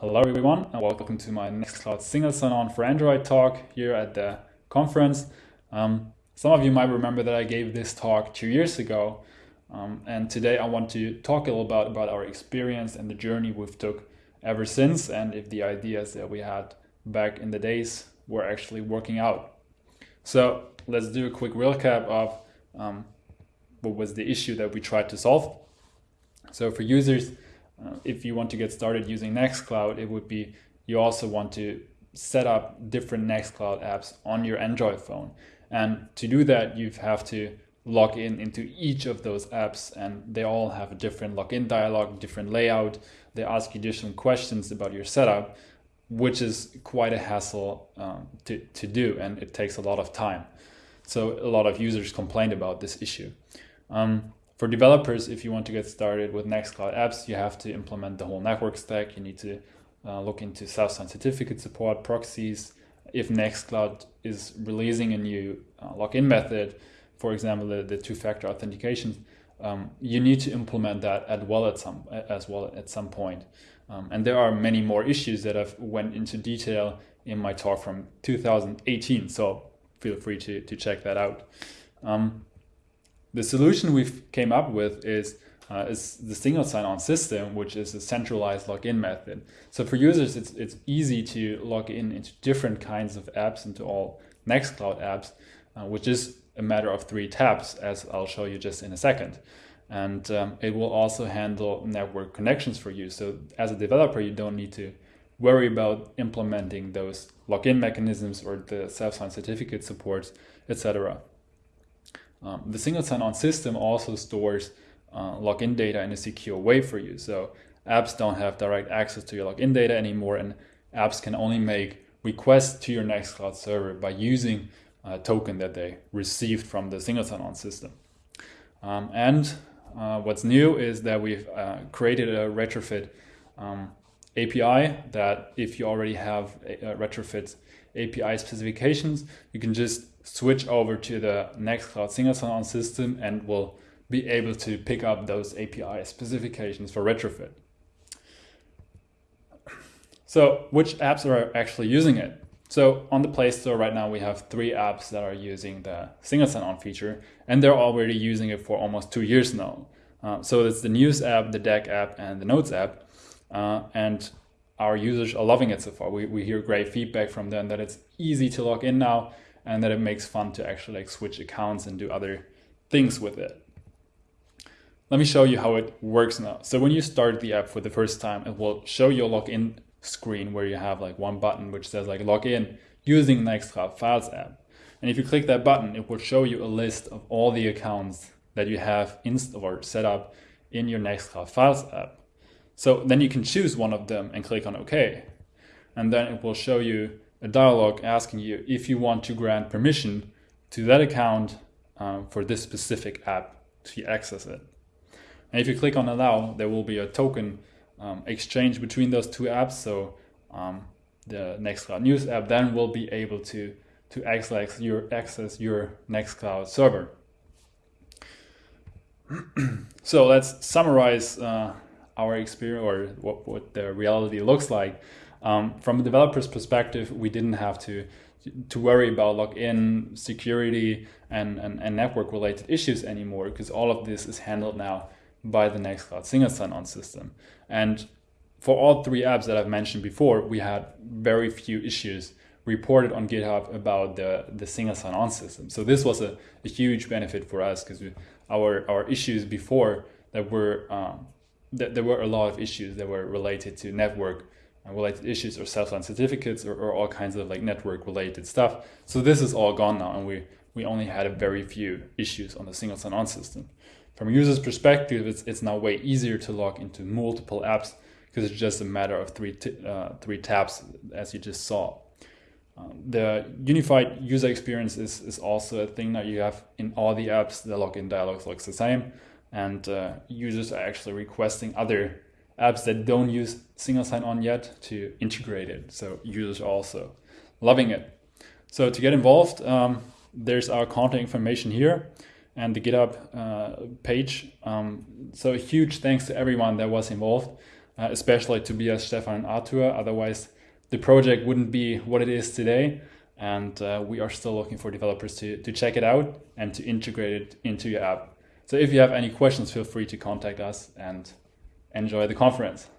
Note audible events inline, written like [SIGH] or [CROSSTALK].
Hello everyone and welcome to my Nextcloud single sign-on for Android talk here at the conference. Um, some of you might remember that I gave this talk two years ago um, and today I want to talk a little about, about our experience and the journey we've took ever since and if the ideas that we had back in the days were actually working out. So let's do a quick recap of um, what was the issue that we tried to solve. So for users, uh, if you want to get started using Nextcloud, it would be you also want to set up different Nextcloud apps on your Android phone. And to do that, you have to log in into each of those apps and they all have a different login dialog, different layout. They ask you different questions about your setup, which is quite a hassle um, to, to do and it takes a lot of time. So a lot of users complained about this issue. Um, for developers, if you want to get started with Nextcloud apps, you have to implement the whole network stack. You need to uh, look into self-sign certificate support, proxies. If Nextcloud is releasing a new uh, login method, for example, the, the two-factor authentication, um, you need to implement that as well at some as well at some point. Um, and there are many more issues that I've went into detail in my talk from 2018. So feel free to, to check that out. Um, the solution we've came up with is uh, is the single sign-on system, which is a centralized login method. So for users, it's, it's easy to log in into different kinds of apps, into all Nextcloud apps, uh, which is a matter of three taps, as I'll show you just in a second. And um, it will also handle network connections for you. So as a developer, you don't need to worry about implementing those login mechanisms or the self-sign certificate supports, etc. Um, the single sign-on system also stores uh, login data in a secure way for you. So apps don't have direct access to your login data anymore, and apps can only make requests to your Nextcloud server by using a token that they received from the single sign-on system. Um, and uh, what's new is that we've uh, created a retrofit um, API that if you already have a, a retrofit API specifications, you can just switch over to the Nextcloud single sign-on system and will be able to pick up those API specifications for retrofit. So which apps are actually using it? So on the Play Store right now, we have three apps that are using the single sign-on feature, and they're already using it for almost two years now. Uh, so it's the News app, the Deck app, and the Notes app. Uh, and our users are loving it so far. We, we hear great feedback from them that it's easy to log in now and that it makes fun to actually like switch accounts and do other things with it. Let me show you how it works now. So when you start the app for the first time, it will show your login screen where you have like one button which says like login using Nextcloud Files app. And if you click that button, it will show you a list of all the accounts that you have installed or set up in your Nextcloud Files app. So then you can choose one of them and click on OK. And then it will show you a dialog asking you if you want to grant permission to that account um, for this specific app to access it. And if you click on allow, there will be a token um, exchange between those two apps. So um, the Nextcloud News app then will be able to, to access your, access your Nextcloud server. [CLEARS THROAT] so let's summarize uh, our experience or what, what the reality looks like. Um, from a developer's perspective, we didn't have to to worry about login security and, and, and network related issues anymore because all of this is handled now by the Nextcloud single sign-on system. And for all three apps that I've mentioned before, we had very few issues reported on GitHub about the, the single sign-on system. So this was a, a huge benefit for us because our, our issues before that were um, th there were a lot of issues that were related to network uh, related issues or self-sign certificates or, or, all kinds of like network related stuff. So this is all gone now and we, we only had a very few issues on the single sign-on system. From a user's perspective, it's, it's now way easier to log into multiple apps because it's just a matter of three, uh, three tabs as you just saw. Um, the unified user experience is, is also a thing that you have in all the apps. The login dialogue looks the same and uh, users are actually requesting other apps that don't use single sign-on yet to integrate it. So users are also loving it. So to get involved, um, there's our contact information here and the GitHub uh, page. Um, so huge thanks to everyone that was involved, uh, especially Tobias, Stefan, and Artur. Otherwise, the project wouldn't be what it is today. And uh, we are still looking for developers to, to check it out and to integrate it into your app. So if you have any questions, feel free to contact us and enjoy the conference.